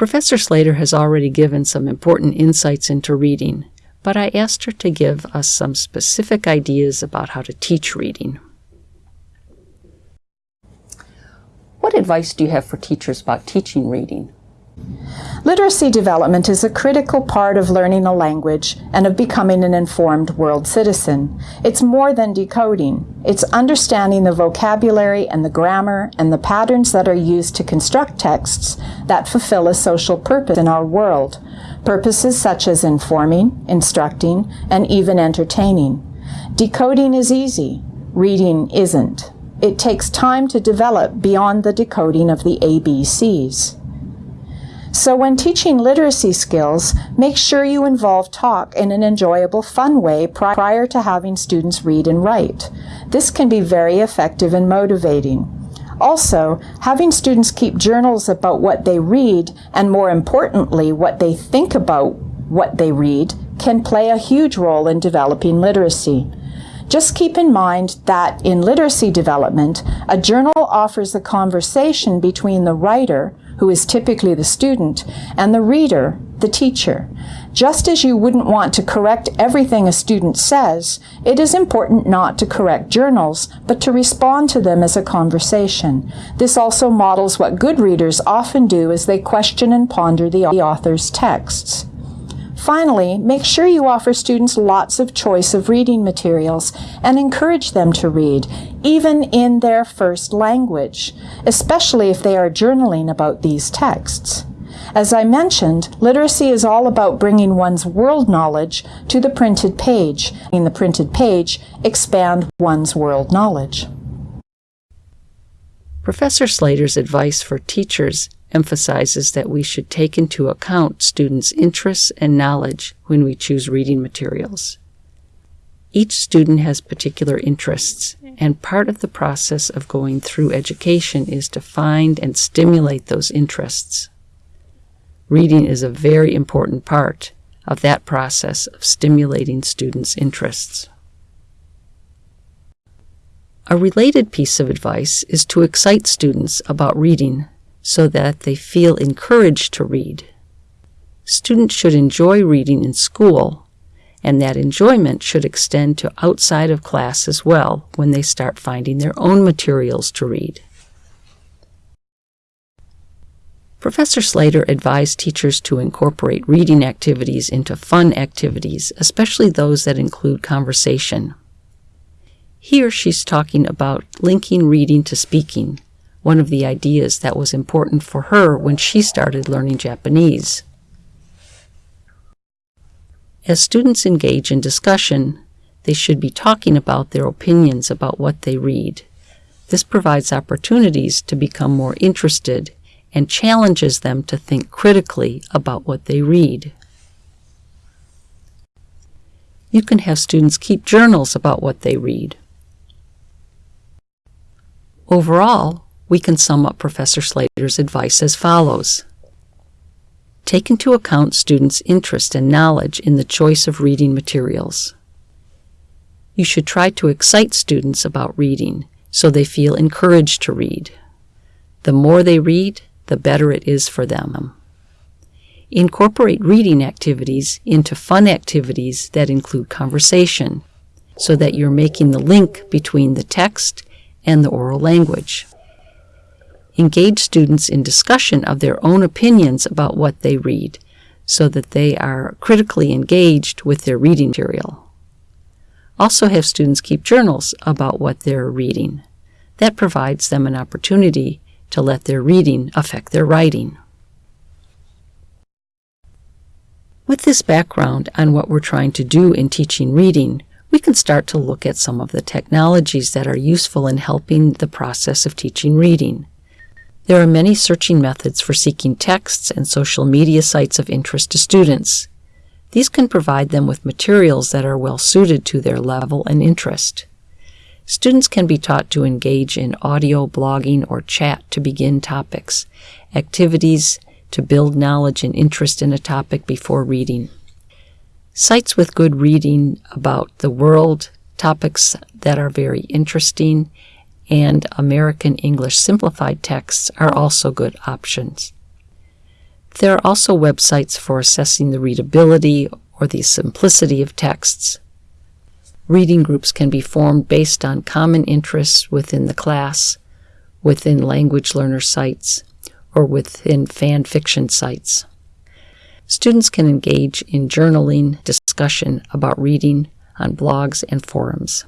Professor Slater has already given some important insights into reading, but I asked her to give us some specific ideas about how to teach reading. What advice do you have for teachers about teaching reading? Literacy development is a critical part of learning a language and of becoming an informed world citizen. It's more than decoding. It's understanding the vocabulary and the grammar and the patterns that are used to construct texts that fulfill a social purpose in our world. Purposes such as informing, instructing, and even entertaining. Decoding is easy. Reading isn't. It takes time to develop beyond the decoding of the ABCs. So when teaching literacy skills, make sure you involve talk in an enjoyable, fun way prior to having students read and write. This can be very effective and motivating. Also, having students keep journals about what they read, and more importantly, what they think about what they read, can play a huge role in developing literacy. Just keep in mind that in literacy development, a journal offers a conversation between the writer, who is typically the student, and the reader, the teacher. Just as you wouldn't want to correct everything a student says, it is important not to correct journals, but to respond to them as a conversation. This also models what good readers often do as they question and ponder the author's texts. Finally, make sure you offer students lots of choice of reading materials and encourage them to read, even in their first language, especially if they are journaling about these texts. As I mentioned, literacy is all about bringing one's world knowledge to the printed page. In the printed page, expand one's world knowledge. Professor Slater's advice for teachers emphasizes that we should take into account students' interests and knowledge when we choose reading materials. Each student has particular interests, and part of the process of going through education is to find and stimulate those interests. Reading is a very important part of that process of stimulating students' interests. A related piece of advice is to excite students about reading so that they feel encouraged to read. Students should enjoy reading in school, and that enjoyment should extend to outside of class as well when they start finding their own materials to read. Professor Slater advised teachers to incorporate reading activities into fun activities, especially those that include conversation. Here she's talking about linking reading to speaking, one of the ideas that was important for her when she started learning Japanese. As students engage in discussion, they should be talking about their opinions about what they read. This provides opportunities to become more interested and challenges them to think critically about what they read. You can have students keep journals about what they read. Overall, we can sum up Professor Slater's advice as follows. Take into account students' interest and knowledge in the choice of reading materials. You should try to excite students about reading so they feel encouraged to read. The more they read, the better it is for them. Incorporate reading activities into fun activities that include conversation so that you're making the link between the text and the oral language engage students in discussion of their own opinions about what they read so that they are critically engaged with their reading material. Also have students keep journals about what they're reading. That provides them an opportunity to let their reading affect their writing. With this background on what we're trying to do in teaching reading, we can start to look at some of the technologies that are useful in helping the process of teaching reading. There are many searching methods for seeking texts and social media sites of interest to students. These can provide them with materials that are well suited to their level and interest. Students can be taught to engage in audio, blogging, or chat to begin topics, activities to build knowledge and interest in a topic before reading. Sites with good reading about the world, topics that are very interesting, and American English simplified texts are also good options. There are also websites for assessing the readability or the simplicity of texts. Reading groups can be formed based on common interests within the class, within language learner sites, or within fan fiction sites. Students can engage in journaling discussion about reading on blogs and forums.